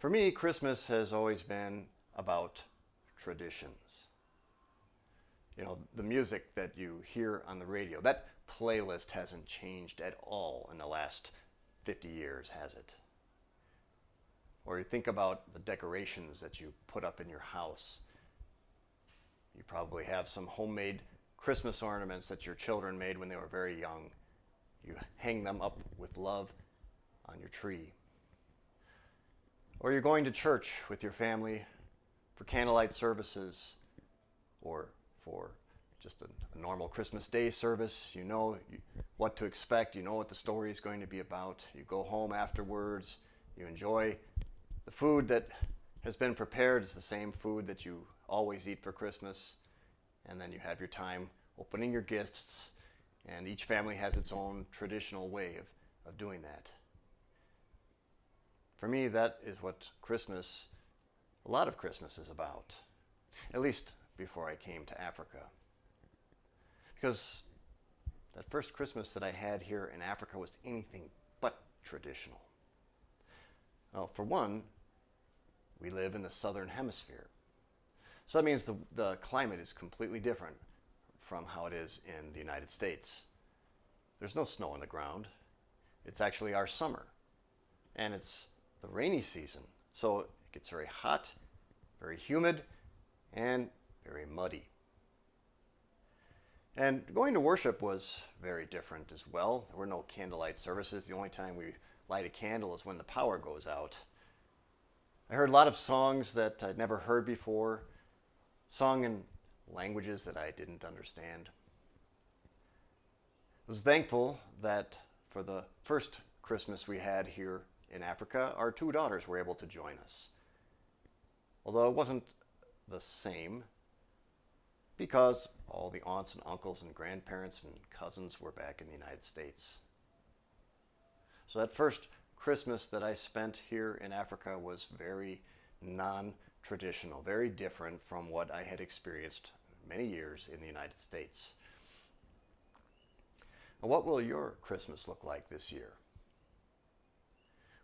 For me, Christmas has always been about traditions. You know, the music that you hear on the radio, that playlist hasn't changed at all in the last 50 years, has it? Or you think about the decorations that you put up in your house. You probably have some homemade Christmas ornaments that your children made when they were very young. You hang them up with love on your tree. Or you're going to church with your family for candlelight services or for just a, a normal Christmas Day service. You know what to expect, you know what the story is going to be about. You go home afterwards, you enjoy the food that has been prepared. It's the same food that you always eat for Christmas. And then you have your time opening your gifts, and each family has its own traditional way of, of doing that. For me, that is what Christmas, a lot of Christmas is about, at least before I came to Africa. Because that first Christmas that I had here in Africa was anything but traditional. Well, for one, we live in the southern hemisphere. So that means the, the climate is completely different from how it is in the United States. There's no snow on the ground. It's actually our summer. And it's the rainy season. So it gets very hot, very humid, and very muddy. And going to worship was very different as well. There were no candlelight services. The only time we light a candle is when the power goes out. I heard a lot of songs that I'd never heard before, sung in languages that I didn't understand. I was thankful that for the first Christmas we had here in Africa, our two daughters were able to join us. Although it wasn't the same because all the aunts and uncles and grandparents and cousins were back in the United States. So that first Christmas that I spent here in Africa was very non-traditional, very different from what I had experienced many years in the United States. what will your Christmas look like this year?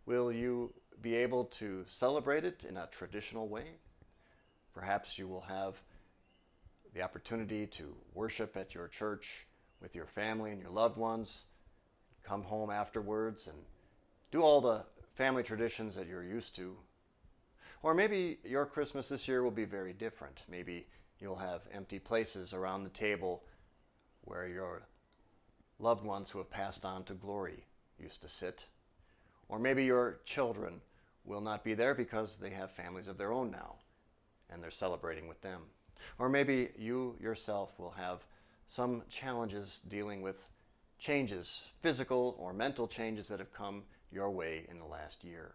Will you be able to celebrate it in a traditional way? Perhaps you will have the opportunity to worship at your church with your family and your loved ones, come home afterwards and do all the family traditions that you're used to. Or maybe your Christmas this year will be very different. Maybe you'll have empty places around the table where your loved ones who have passed on to glory used to sit or maybe your children will not be there because they have families of their own now and they're celebrating with them. Or maybe you yourself will have some challenges dealing with changes, physical or mental changes that have come your way in the last year.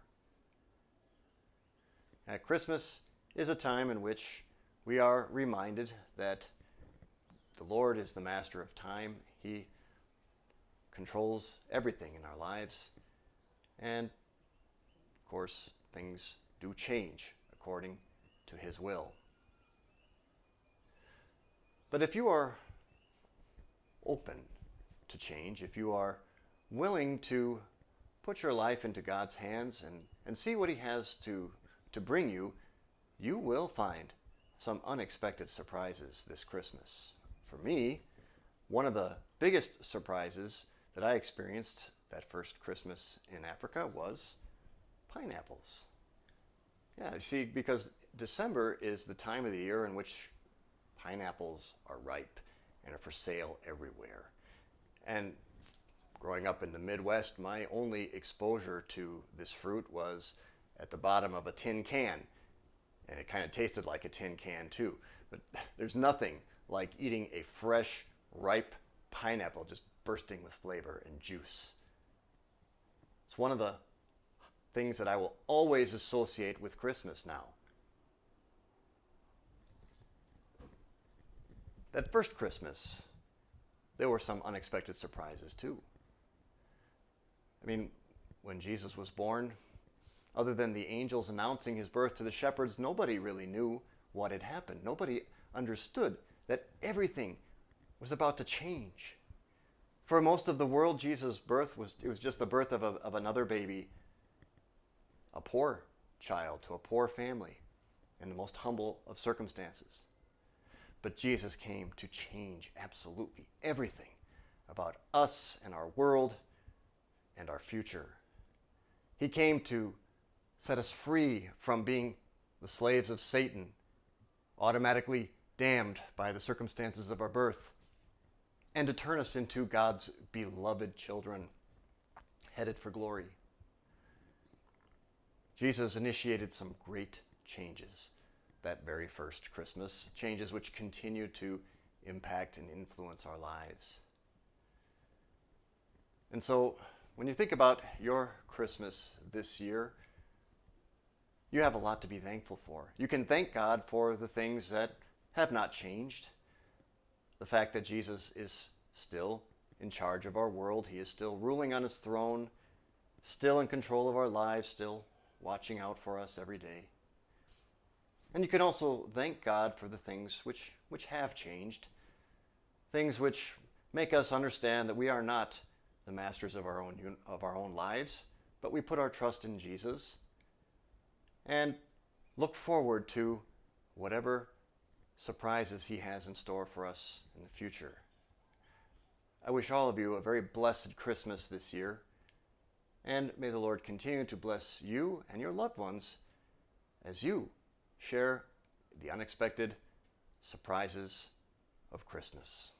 At Christmas is a time in which we are reminded that the Lord is the master of time. He controls everything in our lives and of course, things do change according to his will. But if you are open to change, if you are willing to put your life into God's hands and, and see what he has to, to bring you, you will find some unexpected surprises this Christmas. For me, one of the biggest surprises that I experienced that first Christmas in Africa was pineapples. Yeah, you see, because December is the time of the year in which pineapples are ripe and are for sale everywhere. And growing up in the Midwest, my only exposure to this fruit was at the bottom of a tin can. And it kind of tasted like a tin can too. But there's nothing like eating a fresh, ripe pineapple just bursting with flavor and juice. It's one of the things that I will always associate with Christmas now. That first Christmas, there were some unexpected surprises too. I mean, when Jesus was born, other than the angels announcing his birth to the shepherds, nobody really knew what had happened. Nobody understood that everything was about to change. For most of the world, Jesus' birth was, it was just the birth of, a, of another baby, a poor child to a poor family in the most humble of circumstances. But Jesus came to change absolutely everything about us and our world and our future. He came to set us free from being the slaves of Satan, automatically damned by the circumstances of our birth, and to turn us into God's beloved children, headed for glory. Jesus initiated some great changes that very first Christmas, changes which continue to impact and influence our lives. And so, when you think about your Christmas this year, you have a lot to be thankful for. You can thank God for the things that have not changed. The fact that Jesus is still in charge of our world, He is still ruling on His throne, still in control of our lives, still watching out for us every day. And you can also thank God for the things which, which have changed, things which make us understand that we are not the masters of our own of our own lives, but we put our trust in Jesus and look forward to whatever surprises he has in store for us in the future. I wish all of you a very blessed Christmas this year, and may the Lord continue to bless you and your loved ones as you share the unexpected surprises of Christmas.